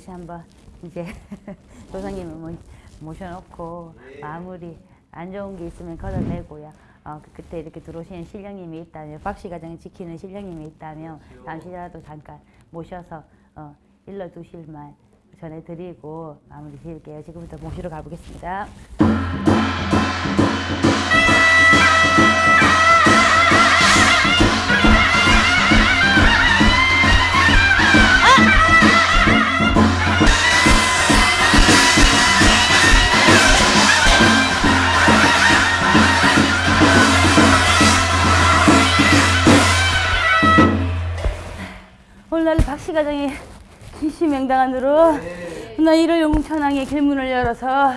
다시 한번 이제 조상님을 모- 모셔놓고 마무리 안 좋은 게 있으면 걷어내고요. 어, 그- 그때 이렇게 들어오시는 신령님이 있다면 박씨 가정을 지키는 신령님이 있다면 잠시라도 잠깐 모셔서 어, 일러두실 말 전해드리고 마무리 지을게요. 지금부터 모시러 가보겠습니다. 오늘날 박씨 가정의 기시명당안으로 나 이를 용천항의 길문을 열어서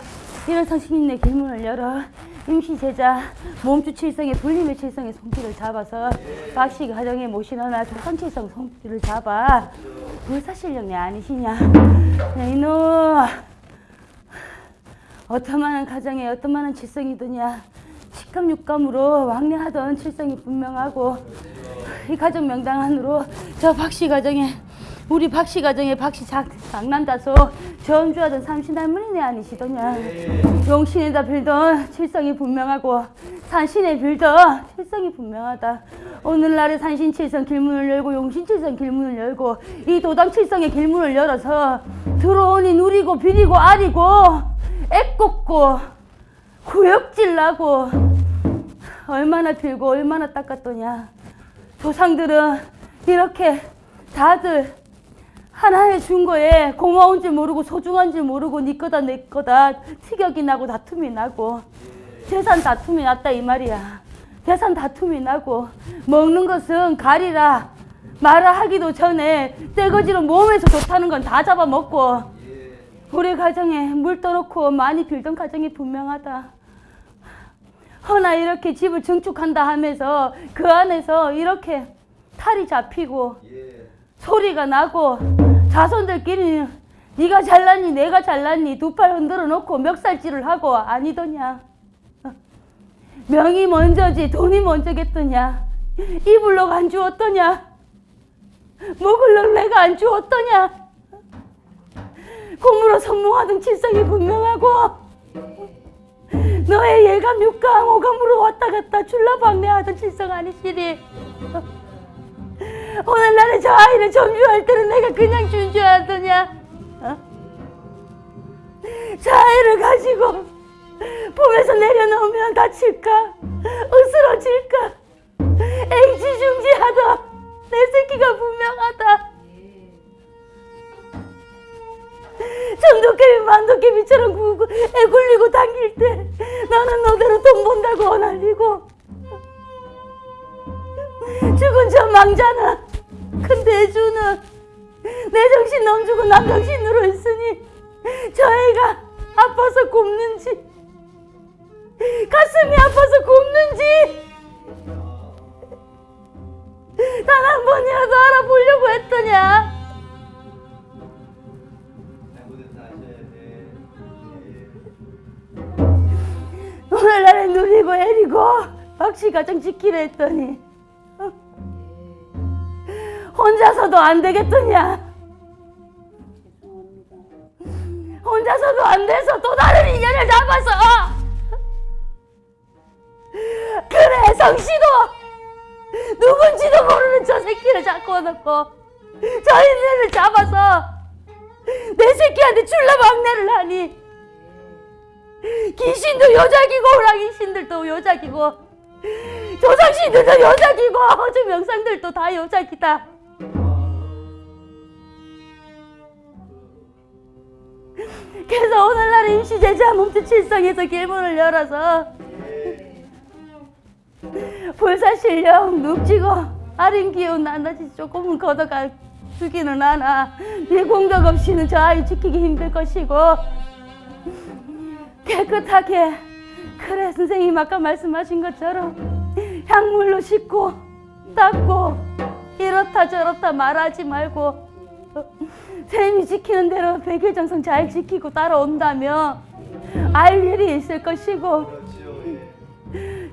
이를 성신님의 길문을 열어 임시 제자 몸주 칠성의 불림의 칠성의 손길을 잡아서 박씨 가정에 모시너나 조상칠성 손길을 잡아. 불사실령이 아니시냐? 야, 이놈. 어떠만한 가정에 어떠만한 칠성이더냐 식감육감으로 왕래하던 칠성이 분명하고 이 가정 명당 안으로 저 박씨 가정에 우리 박씨 가정에 박씨 작, 장난다소 전주하던 삼신 할머니네 아니시더냐. 용신에다 빌던 칠성이 분명하고 산신에 빌던 칠성이 분명하다. 오늘날의 산신 칠성 길문을 열고 용신 칠성 길문을 열고 이 도당 칠성의 길문을 열어서 들어오니 누리고 비리고 아리고 애꼽고 구역질 나고. 얼마나 빌고 얼마나 닦았더냐. 조상들은 이렇게 다들 하나에 준 거에 고마운 줄 모르고 소중한 줄 모르고 네 거다 내 거다. 티격이 나고 다툼이 나고. 재산 다툼이 났다 이 말이야. 재산 다툼이 나고. 먹는 것은 가리라. 말아 하기도 전에 떼거지로 몸에서 좋다는 건 다 잡아먹고 우리 가정에 물 떠놓고 많이 빌던 가정이 분명하다. 허나 이렇게 집을 증축한다 하면서 그 안에서 이렇게 탈이 잡히고 소리가 나고 자손들끼리 네가 잘났니 내가 잘났니 두 팔 흔들어 놓고 멱살질을 하고 아니더냐? 어. 명이 먼저지 돈이 먼저겠더냐? 이불록 안 주었더냐? 먹을록 내가 안 주었더냐 고무로 선몽하던 칠성이 분명하고 너의 예감 육감 오감으로 왔다 갔다 출라방내하던 칠성 아니시리 오늘날에 저 아이를 점주할 때는 내가 그냥 준줄 알더냐? 어? 저 아이를 가지고 품에서 내려놓으면 다칠까? 으스러질까? 애지중지하다. 내 새끼가 분명하다 정도깨비 만도깨비처럼 구고 애 굴리고 당길 때 나는 너대로 돈 번다고 어날리고. 죽은 저 망자는 큰 대주는 내 정신 넘주고 남 정신으로 있으니 저 애가 아파서 굽는지 가슴이 아파서 굽는지 박씨 가정 지키려 했더니 어? 혼자서도 안 되겠더냐 혼자서도 안 돼서 또 다른 인연을 잡아서 그래 성씨도 누군지도 모르는 저 새끼를 잡고 놓고 저 인연을 잡아서 내 새끼한테 출라 막내를 하니 귀신도 여자기고 호랑이 신들도 여자기고 조상신들도 여자기고. 저 명상들도 다 여자기다. 그래서 오늘날 임시제자 몸주 칠성에서 길문을 열어서 불사실령 눕지고 아린 기운 나나지 조금은 걷어가 주기는 하나. 네 공덕 없이는 저 아이 지키기 힘들 것이고 깨끗하게 그래 선생님 아까 말씀하신 것처럼 향물로 씻고 닦고 이렇다 저렇다 말하지 말고 쌤이 지키는 대로 백일정성 잘 지키고 따라온다면 알 일이 있을 것이고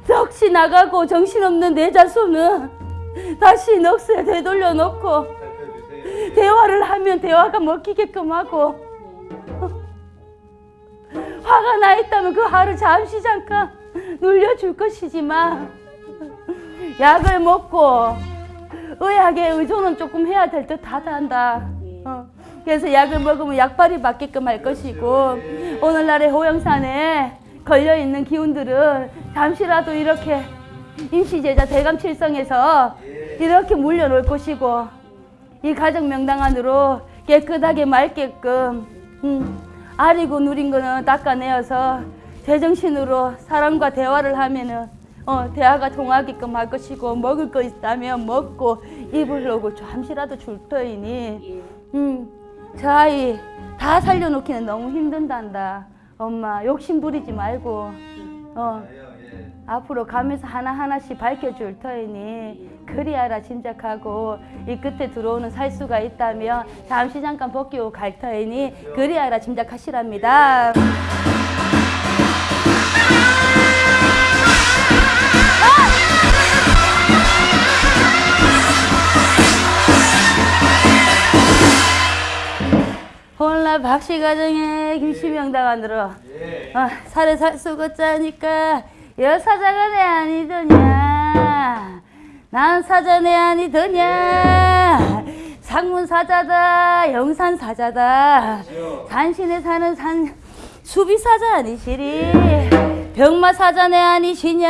넋이 나가고 정신없는 내 자손은 다시 넋에 되돌려 놓고 대화를 하면 대화가 먹히게끔 하고 어, 화가 나 있다면 그 화를 잠시 잠깐 눌려줄 것이지만 약을 먹고 의학에 의존은 조금 해야 될 듯하다 한다. 어. 그래서 약을 먹으면 약발이 맞게끔 할 것이고 오늘날의 호영산에 걸려 있는 기운들은 잠시라도 이렇게 임시제자 대감칠성에서 이렇게 물려놓을 것이고 이 가정 명당 안으로 깨끗하게 맑게끔 음, 아리고 누린 거는 닦아내어서 제정신으로 사람과 대화를 하면은 어, 대화가 통하게끔 할 것이고 먹을 거 있다면 먹고 입으려고 잠시라도 줄 터이니. 음, 저 아이 다 살려놓기는 너무 힘든단다. 엄마 욕심 부리지 말고. 어, 앞으로 가면서 하나하나씩 밝혀줄 터이니 그리하라 짐작하고 이 끝에 들어오는 살수가 있다면 잠시 잠깐 벗기고 갈 터이니 그리하라 짐작하시랍니다. 홀라 박씨 가정에 김씨명당 안으로 어, 살에 살수고 짜니까 여사자가 내 아니더냐 난 사자 내 아니더냐? 상문 사자다 영산 사자다. 산신에 사는 산 수비 사자 아니시리? 병마 사자 내 아니시냐?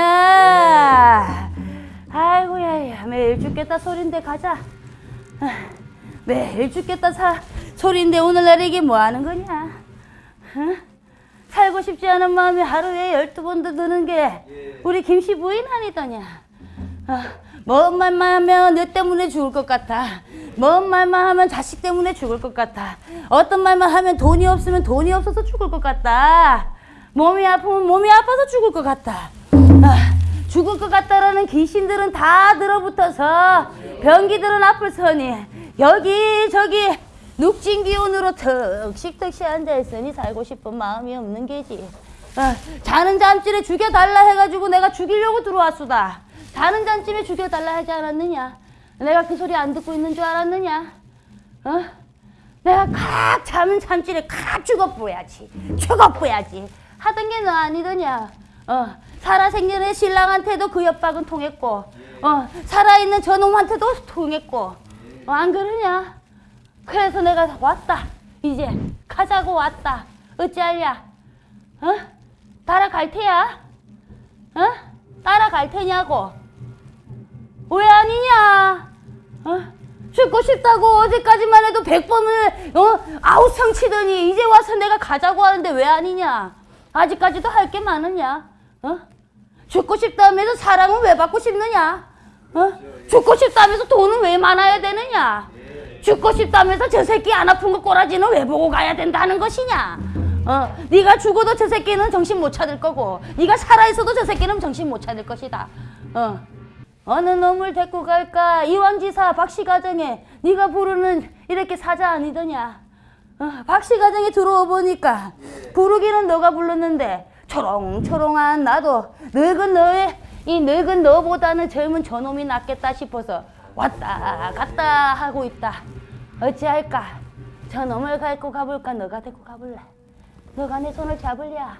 아이고야 야, 매일 죽겠다 소린데 가자. 아, 매일 죽겠다 사, 소린데 오늘날 이게 뭐 하는 거냐? 어? 살고 싶지 않은 마음이 하루에 열두 번도 드는 게 우리 김씨 부인 아니더냐? 어, 먼 말만 하면 너 때문에 죽을 것 같아. 먼 말만 하면 자식 때문에 죽을 것 같아. 어떤 말만 하면 돈이 없으면 돈이 없어서 죽을 것 같다. 몸이 아프면 몸이 아파서 죽을 것 같다. 아, 죽을 것 같다라는 귀신들은 다 들어붙어서 병기들은 앞을 서니 여기 저기 눅진 기운으로 턱식턱시 앉아있으니 살고 싶은 마음이 없는 게지. 어, 자는 잠질에 죽여달라 해가지고 내가 죽이려고 들어왔수다 자는 잠집에 죽여달라 하지 않았느냐? 내가 그 소리 안 듣고 있는 줄 알았느냐? 어? 내가 칵 자는 잠질에 칵 죽어보야지. 죽어보야지. 하던 게 너 아니더냐? 어, 살아생전에 신랑한테도 그 협박은 통했고 어, 살아있는 저놈한테도 통했고. 어, 안 그러냐? 그래서 내가 왔다. 이제 가자고 왔다. 어찌할랴? 어? 따라갈 테야? 어? 따라갈 테냐고 왜 아니냐 어? 죽고 싶다고 어제까지만 해도 백 번을 어? 아우성 치더니 이제 와서 내가 가자고 하는데 왜 아니냐 아직까지도 할 게 많으냐 어? 죽고 싶다면서 사랑은 왜 받고 싶느냐 어? 죽고 싶다면서 돈은 왜 많아야 되느냐 죽고 싶다면서 저 새끼 안 아픈 거 꼬라지는 왜 보고 가야 된다는 것이냐 어, 네가 죽어도 저 새끼는 정신 못 차릴 거고 네가 살아있어도 저 새끼는 정신 못 차릴 것이다 어. 어느 놈을 데리고 갈까? 이왕지사 박씨 가정에 네가 부르는 이렇게 사자 아니더냐? 어, 박씨 가정에 들어와 보니까 부르기는 너가 불렀는데 초롱초롱한 나도 늙은 너의 이 늙은 너보다는 젊은 저놈이 낫겠다 싶어서 왔다 갔다 하고 있다. 어찌할까? 저놈을 갈고 가볼까? 너가 데리고 가볼래? 너가 내 손을 잡을랴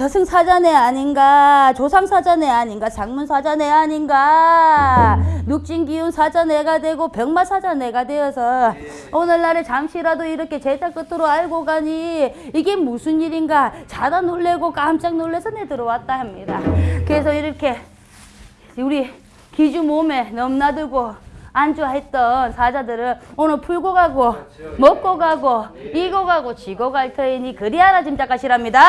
저승사자네 아닌가? 조상사자네 아닌가? 장문사자네 아닌가? 눅진기운 사자네가 되고 병마사자네가 되어서 오늘날에 잠시라도 이렇게 제자 끝으로 알고 가니 이게 무슨 일인가? 자다 놀래고 깜짝 놀래서 내 들어왔다 합니다. 그래서 이렇게 우리 기주 몸에 넘나들고 안주했던 사자들을 오늘 풀고 가고 먹고 가고 이고 가고 지고 갈 터이니 그리 하나 짐작하시랍니다.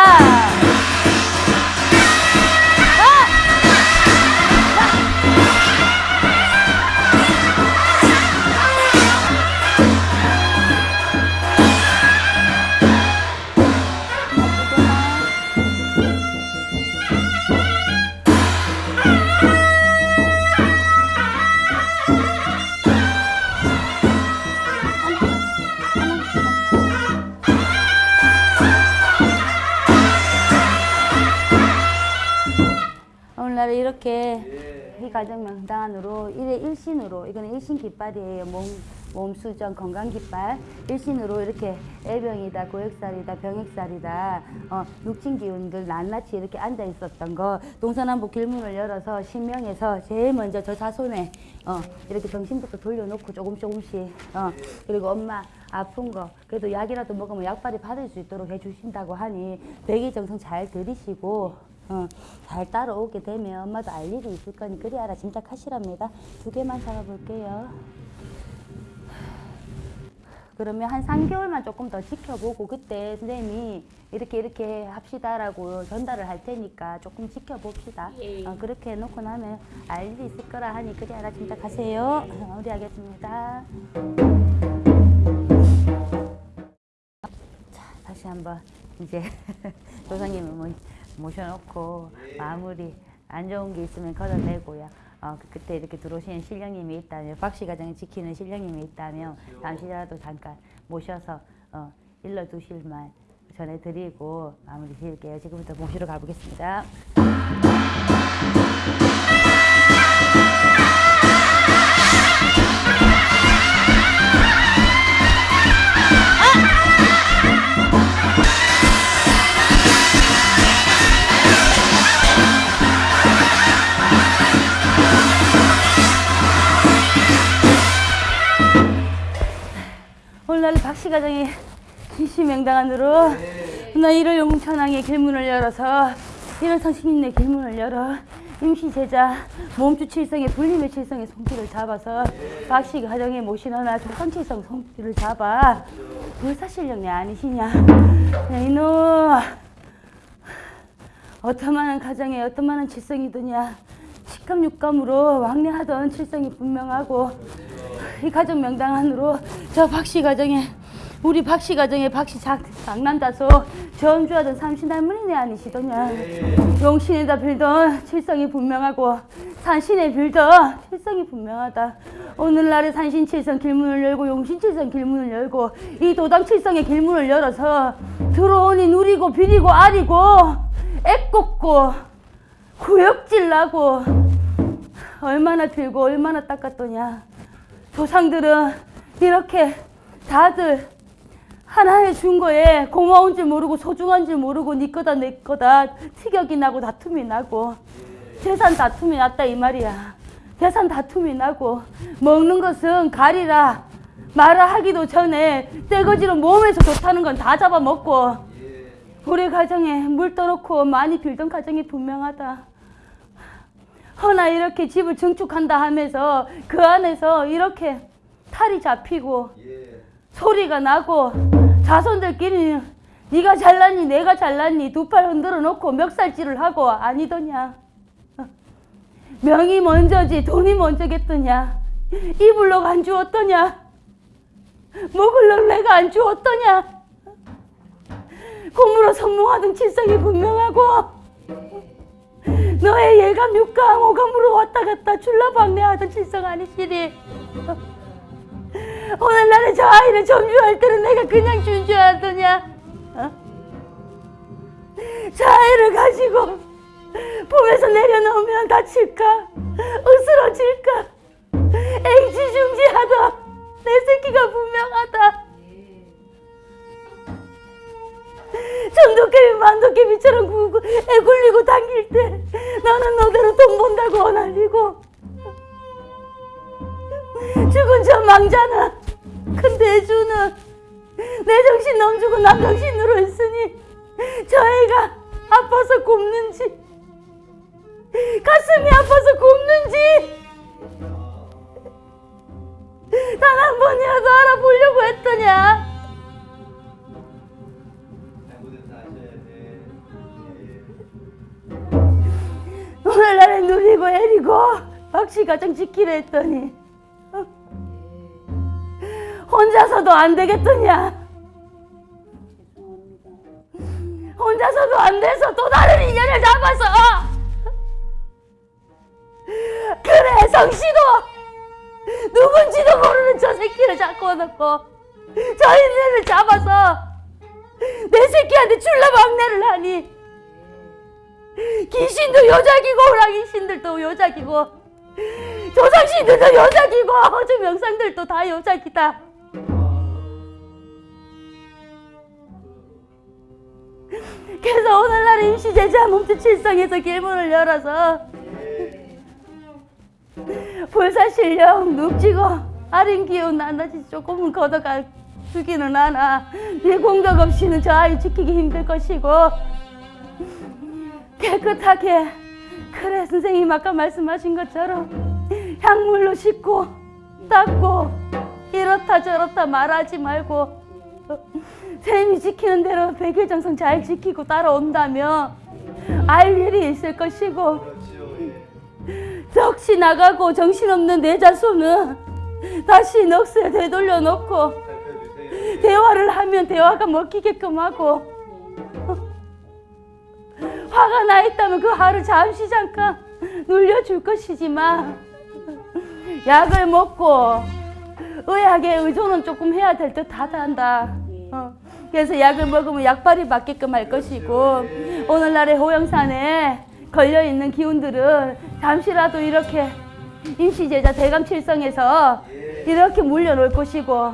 이렇게 이 가정 명단으로 일의 일신으로 이거는 일신 깃발이에요. 몸 몸 수정, 건강 깃발, 일신으로 이렇게 애병이다, 고액살이다, 병액살이다, 어, 육진 기운들 낱낱이 이렇게 앉아 있었던 거. 동서남북 길문을 열어서 신명에서 제일 먼저 저 자손에 어, 이렇게 정신부터 돌려놓고 조금 조금씩 어, 그리고 엄마 아픈 거. 그래도 약이라도 먹으면 약발이 받을 수 있도록 해주신다고 하니 백의정성 잘 들이시고 어, 잘 따라오게 되면 엄마도 알 일이 있을 거니 그리 알아 짐작하시랍니다. 두 개만 잡아볼게요. 그러면 한 3개월만 조금 더 지켜보고 그때 선생님이 이렇게 이렇게 합시다라고 전달을 할 테니까 조금 지켜봅시다. 어, 그렇게 해놓고 나면 알 일이 있을 거라 하니 그리 알아 짐작하세요. 어, 마무리하겠습니다. 자, 다시 한번 이제 조상님을 모- 모셔놓고 마무리 안 좋은 게 있으면 걷어내고요. 어, 그- 그때 이렇게 들어오시는 신령님이 있다면 박씨 가정을 지키는 신령님이 있다면 잠시라도 잠깐 모셔서 어, 일러 두실 말 전해드리고 마무리 지을게요. 지금부터 모시러 가보겠습니다. 오늘날 박씨 가정의 진시명당안으로 나 1월 영웅천왕의 길문을 열어서 1월 성신님의 길문을 열어 임시 제자 몸주 칠성의 불림의 칠성의 손길을 잡아서 박씨 가정에 모시너나 조상 칠성 손길을 잡아. 불사실령이 아니시냐? 야, 이놈. 어떠만한 가정에 어떠만한 칠성이더냐? 식감 육감으로 왕래하던 칠성이 분명하고 이 가정 명당 안으로 저 박씨 가정에 우리 박씨 가정에 박씨 작, 장남자소. 전주하던 삼신 할머니네 아니시더냐. 용신에다 빌던 칠성이 분명하고 산신에 빌던 칠성이 분명하다. 오늘날의 산신 칠성 길문을 열고 용신 칠성 길문을 열고 이 도당 칠성의 길문을 열어서 들어오니 누리고 비리고 아리고 애꼽고 구역질 나고 얼마나 들고 얼마나 닦았더냐. 조상들은 이렇게 다들 하나에 준 거에 고마운 줄 모르고 소중한 줄 모르고 네 거다 내 거다. 티격이 나고 다툼이 나고. 재산 다툼이 났다 이 말이야. 재산 다툼이 나고. 먹는 것은 가리라. 말을 하기도 전에 떼거지로 몸에서 좋다는 건 다 잡아먹고. 우리 가정에 물 떠놓고 많이 빌던 가정이 분명하다. 허나 이렇게 집을 증축한다 하면서 그 안에서 이렇게 탈이 잡히고 소리가 나고 자손들끼리 네가 잘났니 내가 잘났니 두 팔 흔들어 놓고 멱살질을 하고 아니더냐? 어. 명이 먼저지 돈이 먼저겠더냐? 입을 럭안 주었더냐? 럭 내가 안 주었더냐? 고무로 선몽하던 칠성이 분명하고 너의 예감 육감 오감으로 왔다 갔다 출라방내하던 칠성 아니시리 오늘날에 저 아이를 점주할 때는 내가 그냥 준 줄 알더냐? 어? 저 아이를 가지고 품에서 내려놓으면 다칠까? 으스러질까? 앵지중지하다. 내 새끼가 분명하다. 전도깨비 만도깨비처럼 구고 애 굴리고 당길 때 너는 너대로 돈 번다고 어날리고. 죽은 저 망자는 큰 대주는 내 정신 넘주고 남 정신으로 있으니 저 애가 아파서 굽는지 가슴이 아파서 굽는지 단 한 번이라도 알아보려고 했더냐 오늘날에 누리고 애리고 박씨 가정 지키려 했더니 어? 혼자서도 안 되겠더냐? 혼자서도 안 돼서 또 다른 인연을 잡아서 그래 성씨도! 누군지도 모르는 저 새끼를 잡고 놓고 저 인연을 잡아서 내 새끼한테 출라 막내를 하니. 귀신도 여자기고 호랑이 신들도 여자기고 조상신들도 여자기고 저 명상들도 다 여자기다. 제자 몸짓 칠성에서 길문을 열어서 불사실령 눅지고 아린 기운 나나지 조금은 걷어가 주기는 하나 네 공덕 없이는 저 아이 지키기 힘들 것이고 깨끗하게 그래 선생님 아까 말씀하신 것처럼 향물로 씻고 닦고 이렇다 저렇다 말하지 말고 선생님이 지키는 대로 백일정성 잘 지키고 따라온다면 알 일이 있을 것이고 넋이 나가고 정신없는 내 자손은 다시 넋을 되돌려 놓고 대화를 하면 대화가 먹히게끔 하고 화가 나 있다면 그 화를 잠시 잠깐 눌려줄 것이지만 약을 먹고 의학에 의존은 조금 해야 될 듯 하다 한다. 어. 그래서 약을 먹으면 약발이 맞게끔 할 것이고 오늘날의 호영산에 걸려 있는 기운들은 잠시라도 이렇게 임시제자 대감칠성에서 이렇게 물려놓을 것이고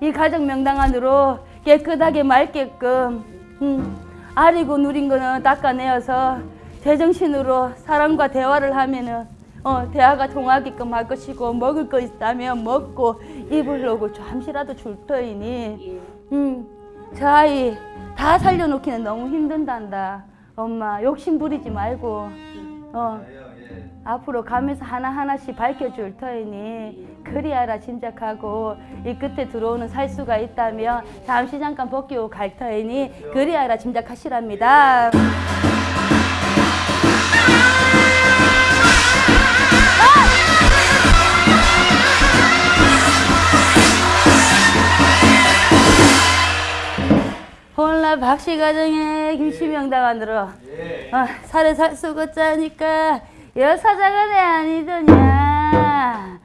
이 가정 명당 안으로 깨끗하게 맑게끔 음, 아리고 누린 거는 닦아내어서 제정신으로 사람과 대화를 하면은 어, 대화가 통하게끔 할 것이고 먹을 거 있다면 먹고 입을 놓고 잠시라도 줄 터이니 음, 저 아이 다 살려놓기는 너무 힘든단다 엄마 욕심 부리지 말고 어, 앞으로 가면서 하나하나씩 밝혀줄 터이니 그리하라 짐작하고 이 끝에 들어오는 살수가 있다면 잠시 잠깐 벗기고 갈 터이니 그리하라 짐작하시랍니다. 박씨 가정에 김치명당 안으로 어, 살에 살수고 짜니까 여사자가 내 아니더냐?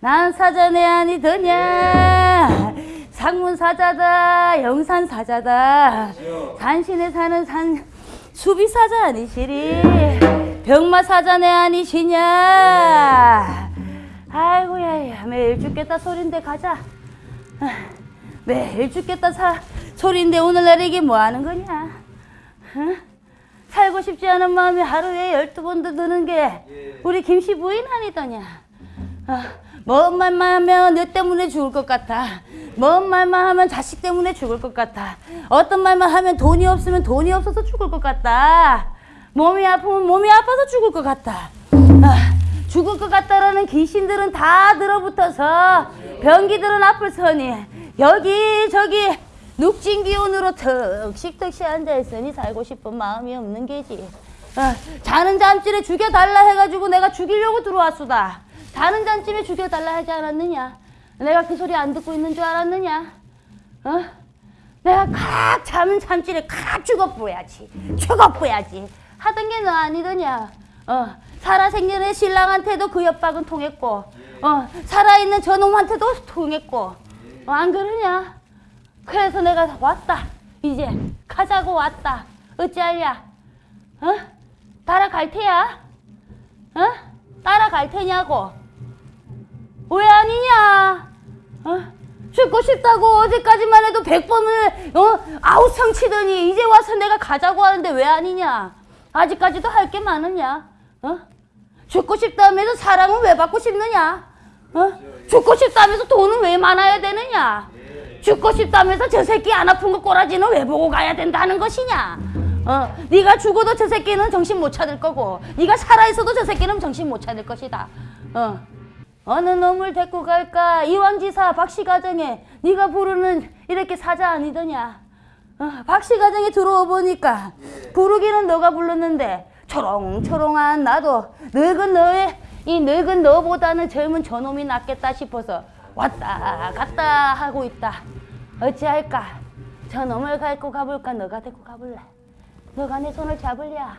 난 사자 내 아니더냐? 상문사자다 영산사자다. 산신에 사는 산 수비사자 아니시리? 병마사자 내 아니시냐? 아이고야 야, 매일 죽겠다 소린데 가자. 아, 매일 죽겠다 사, 소린데 오늘날 이게 뭐 하는 거냐? 어? 살고 싶지 않은 마음이 하루에 열두 번도 드는 게 우리 김씨 부인 아니더냐? 어, 먼 말만 하면 너 때문에 죽을 것 같아. 먼 말만 하면 자식 때문에 죽을 것 같아. 어떤 말만 하면 돈이 없으면 돈이 없어서 죽을 것 같다. 몸이 아프면 몸이 아파서 죽을 것 같다. 아, 죽을 것 같다라는 귀신들은 다 들어붙어서 병기들은 앞을 서니 여기 저기 눅진 기운으로 턱식턱시 앉아있으니 살고 싶은 마음이 없는 게지. 어, 자는 잠집에 죽여달라 해가지고 내가 죽이려고 들어왔수다. 자는 잠집에 죽여달라 하지 않았느냐? 내가 그 소리 안 듣고 있는 줄 알았느냐? 어? 내가 칵 자는 잠집에 칵 죽어보야지. 죽어보야지. 하던 게 너 아니더냐? 어, 살아생전에 신랑한테도 그 협박은 통했고 어, 살아있는 저놈한테도 통했고 어, 안 그러냐 그래서 내가 왔다 이제 가자고 왔다 어찌할랴 어? 따라갈 테야 어? 따라갈 테냐고 왜 아니냐 어? 죽고 싶다고 어제까지만 해도 백 번을 어? 아우성 치더니 이제 와서 내가 가자고 하는데 왜 아니냐 아직까지도 할 게 많으냐 어? 죽고 싶다면서 사랑은 왜 받고 싶느냐 어? 죽고 싶다면서 돈은 왜 많아야 되느냐? 죽고 싶다면서 저 새끼 안 아픈 거 꼬라지는 왜 보고 가야 된다는 것이냐? 어, 네가 죽어도 저 새끼는 정신 못 차릴 거고 네가 살아있어도 저 새끼는 정신 못 차릴 것이다. 어. 어느 놈을 데리고 갈까? 이왕지사 박씨 가정에 네가 부르는 이렇게 사자 아니더냐? 어, 박씨 가정에 들어와 보니까 부르기는 너가 불렀는데 초롱초롱한 나도 늙은 너의 이 늙은 너보다는 젊은 저놈이 낫겠다 싶어서 왔다 갔다 하고 있다. 어찌할까? 저놈을 갖고 가볼까? 너가 데리고 가볼래? 너가 내 손을 잡을랴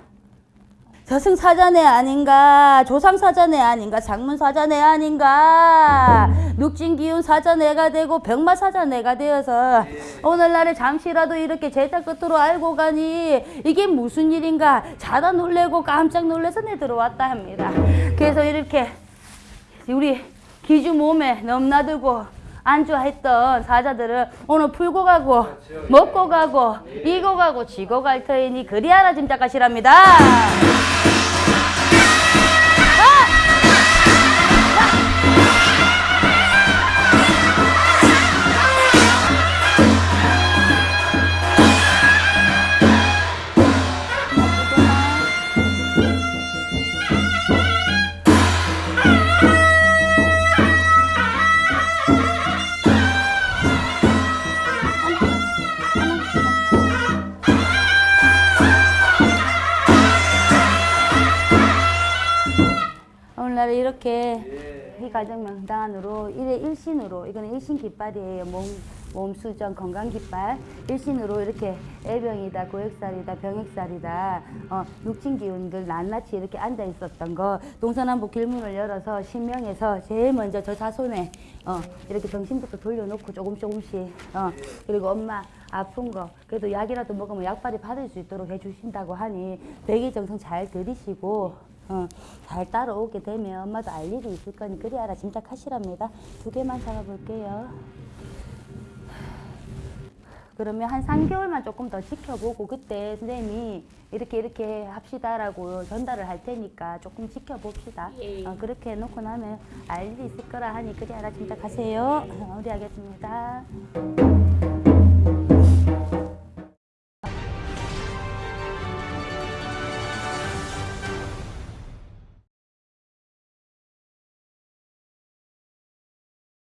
저승사자네 아닌가? 조상사자네 아닌가? 장문사자네 아닌가? 눅진기운 사자네가 되고 병마사자네가 되어서 오늘날에 잠시라도 이렇게 제자 끝으로 알고 가니 이게 무슨 일인가? 자다 놀래고 깜짝 놀라서 내 들어왔다 합니다. 그래서 이렇게 우리 기주 몸에 넘나들고 안주했던 사자들을 오늘 풀고 가고 먹고 가고 이고 가고 지고 갈 터이니 그리 하나 짐작하시랍니다. 이렇게 이 가정 명단으로 일의 일신으로 이거는 일신 깃발이에요. 몸, 몸 수정 건강 깃발. 일신으로 이렇게 애병이다 고액살이다 병액살이다. 어, 육진 기운들 낱낱이 이렇게 앉아 있었던 거. 동서남북 길문을 열어서 신명에서 제일 먼저 저 자손에 어, 이렇게 정신부터 돌려놓고 조금 조금씩 어, 그리고 엄마 아픈 거. 그래도 약이라도 먹으면 약발이 받을 수 있도록 해주신다고 하니 백의정성 잘 들이시고 어, 잘 따라오게 되면 엄마도 알 일이 있을 거니 그리 알아 짐작하시랍니다. 두 개만 잡아볼게요. 그러면 한 3개월만 조금 더 지켜보고 그때 선생님이 이렇게 이렇게 합시다라고 전달을 할 테니까 조금 지켜봅시다. 어, 그렇게 해놓고 나면 알 일이 있을 거라 하니 그리 알아 짐작하세요. 어, 우리 하겠습니다.